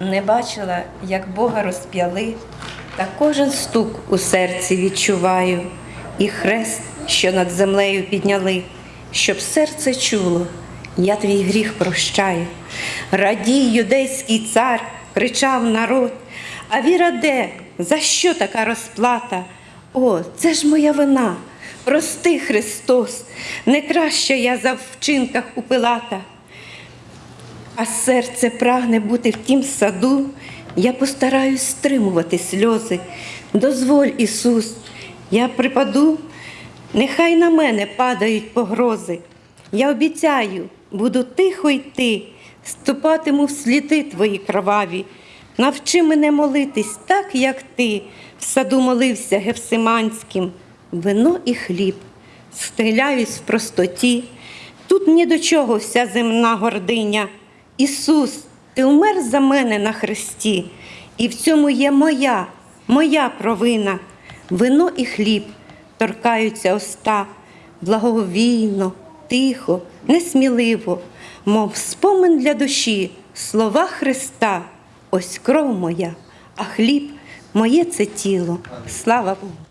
Не бачила, як Бога розп'яли, та кожен стук у серці відчуваю, і хрест, що над землею підняли, щоб серце чуло, я твій гріх прощаю. Радій, юдейський цар, кричав народ, а віра де? За що така розплата? О, це ж моя вина. Прости, Христос, не краще я за вчинках у Пилата. А серце прагне бути в тім саду, я постараюсь стримувати сльози. Дозволь, Ісус, я припаду, нехай на мене падають погрози. Я обіцяю, буду тихо йти, ступатиму в сліди твої кроваві. Навчи мене молитись так, як ти в саду молився Гевсиманським. Вино і хліб, стріляюсь в простоті. Тут ні до чого вся земна гординя. Ісус, ти умер за мене на хресті, і в цьому є моя, моя провина. Вино і хліб торкаються уста, благовійно, тихо, несміливо, мов спомин для душі, слова Христа. Ось кров моя, а хліб моє це тіло. Слава Богу.